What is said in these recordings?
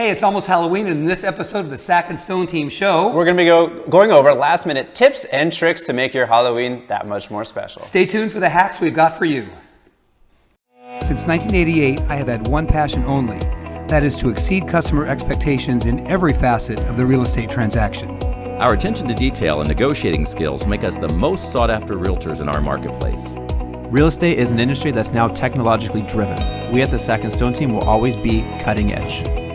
Hey, it's almost Halloween, and in this episode of the Sack and Stone Team Show, We're going to be go, going over last minute tips and tricks to make your Halloween that much more special. stay tuned for the hacks we've got for you. Since 1988, I have had one passion only that is to exceed customer expectations in every facet of the real estate transaction. Our attention to detail and negotiating skills make us the most sought after realtors in our marketplace. Real estate is an industry that's now technologically driven. We at the Sack and Stone team will always be cutting edge.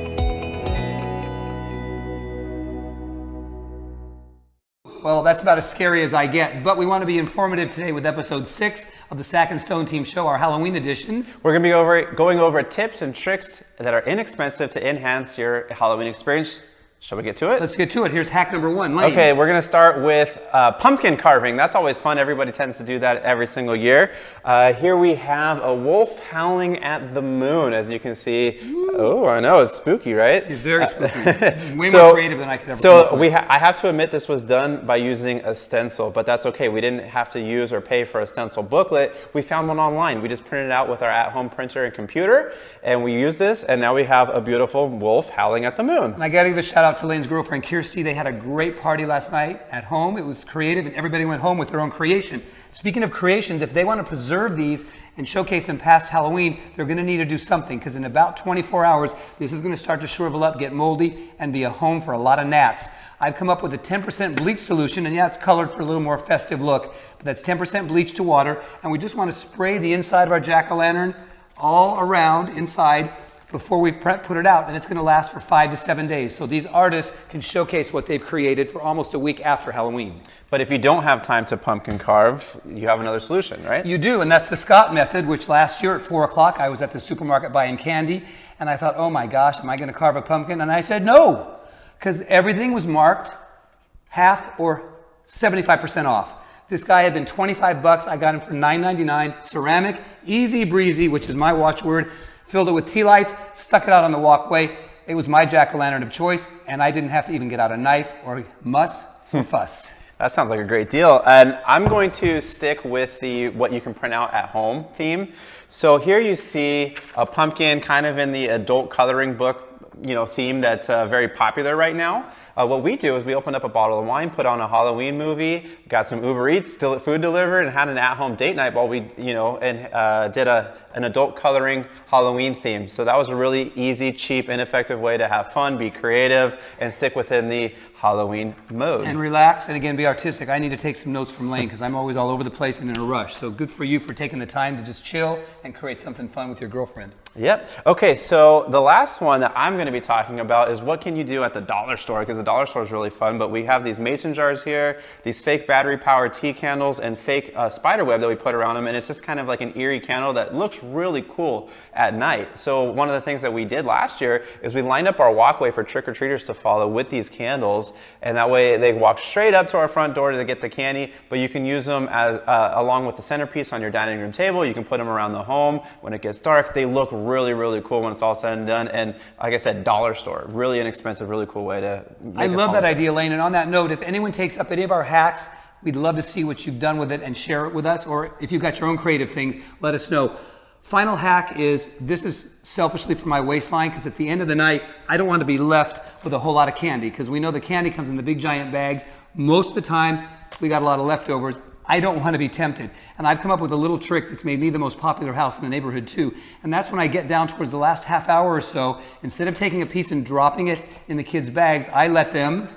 Well, that's about as scary as I get, but we want to be informative today with episode six of the Sack and Stone Team Show, our Halloween edition. We're going to be over, going over tips and tricks that are inexpensive to enhance your Halloween experience. Shall we get to it? Let's get to it. Here's hack number one. Lane. Okay, we're going to start with uh, pumpkin carving. That's always fun. Everybody tends to do that every single year. Uh, here we have a wolf howling at the moon, as you can see. Oh, I know, it's spooky, right? It's very spooky. Way So- more creative than I could ever So we ha I have to admit this was done by using a stencil, but that's okay. We didn't have to use or pay for a stencil booklet. We found one online. We just printed it out with our at-home printer and computer, and we used this, and now we have a beautiful wolf howling at the moon. And I got to give a shout out to Lane's girlfriend, Kirsty. They had a great party last night at home. It was creative, and everybody went home with their own creation. Speaking of creations, if they want to preserve these and showcase them past Halloween, they're going to need to do something because in about 24 hours, this is going to start to shrivel up, get moldy, and be a home for a lot of gnats. I've come up with a 10% bleach solution, and yeah, it's colored for a little more festive look, but that's 10% bleach to water, and we just want to spray the inside of our jack-o'-lantern all around inside before we put it out, and it's going to last for five to seven days. So these artists can showcase what they've created for almost a week after Halloween. But if you don't have time to pumpkin carve, you have another solution, right? You do, and that's the Scott method, which last year at four o'clock, I was at the supermarket buying candy, and I thought, oh my gosh, am I going to carve a pumpkin? And I said, no, because everything was marked half or 75% off. This guy had been 25 bucks. I got him for $9.99. Ceramic, easy breezy, which is my watchword. Filled it with tea lights, stuck it out on the walkway. It was my jack-o'-lantern of choice, and I didn't have to even get out a knife or muss or fuss. That sounds like a great deal. And I'm going to stick with the what you can print out at home theme. So here you see a pumpkin kind of in the adult coloring book you know, theme that's uh, very popular right now. Uh, what we do is we opened up a bottle of wine, put on a Halloween movie, got some Uber Eats, still food delivered, and had an at-home date night while we, you know, and uh, did a an adult coloring Halloween theme. So that was a really easy, cheap, ineffective way to have fun, be creative, and stick within the Halloween mode. and relax and again be artistic. I need to take some notes from Lane because I'm always all over the place and in a rush. So good for you for taking the time to just chill and create something fun with your girlfriend. Yep. Okay, so the last one that I'm going to be talking about is what can you do at the dollar store because dollar store is really fun. But we have these mason jars here, these fake battery powered tea candles, and fake uh, spider web that we put around them, and it's just kind of like an eerie candle that looks really cool at night. So one of the things that we did last year is we lined up our walkway for trick or treaters to follow with these candles, and that way they walk straight up to our front door to get the candy. But you can use them as uh, along with the centerpiece on your dining room table. You can put them around the home when it gets dark. They look really, really cool when it's all said and done. And like I said, dollar store, really inexpensive, really cool way to. I love that idea, Lane. And on that note, if anyone takes up any of our hacks, we'd love to see what you've done with it and share it with us. Or if you've got your own creative things, let us know. Final hack is this is selfishly for my waistline because at the end of the night, I don't want to be left with a whole lot of candy because we know the candy comes in the big giant bags. Most of the time, we got a lot of leftovers. I don't want to be tempted. And I've come up with a little trick that's made me the most popular house in the neighborhood too. And that's when I get down towards the last half hour or so, instead of taking a piece and dropping it in the kids' bags, I let them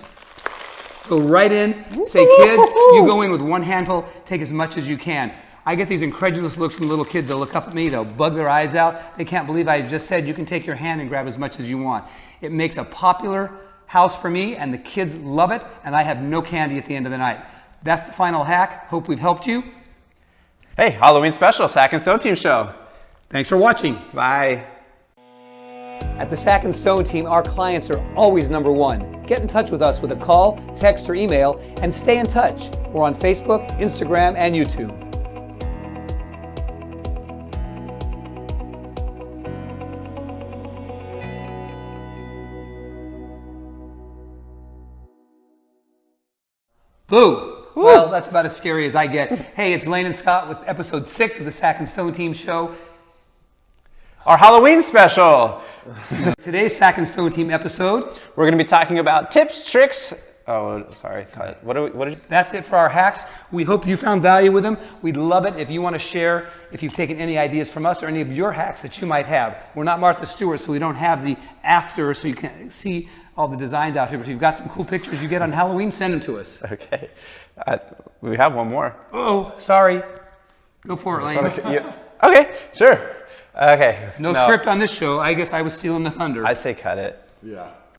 go right in, say, kids, you go in with one handful, take as much as you can. I get these incredulous looks from little kids. They'll look up at me, they'll bug their eyes out. They can't believe I just said you can take your hand and grab as much as you want. It makes a popular house for me, and the kids love it, and I have no candy at the end of the night. That's the final hack. Hope we've helped you. Hey, Halloween special, Sack and Stone Team Show. Thanks for watching. Bye. At the Sack and Stone team, our clients are always number one. Get in touch with us with a call, text, or email, and stay in touch. We're on Facebook, Instagram, and YouTube. Boo! Well, that's about as scary as I get. Hey, it's Lane and Scott with episode six of the Sack and Stone Team show. our Halloween special. Today's Sack and Stone Team episode, We're going to be talking about tips, tricks. Oh, sorry. cut. What do we? What did? that's it for our hacks. We hope you found value with them. We'd love it if you want to share, if you've taken any ideas from us or any of your hacks that you might have. We're not Martha Stewart, so we don't have the after, so you can see all the designs out here. But if you've got some cool pictures you get on Halloween, send them to us. Okay. Uh, we have one more. Oh, sorry. Go for it, Lane. Yeah. Okay. Sure. Okay. No, script on this show. I guess I was stealing the thunder. I say cut it. Yeah.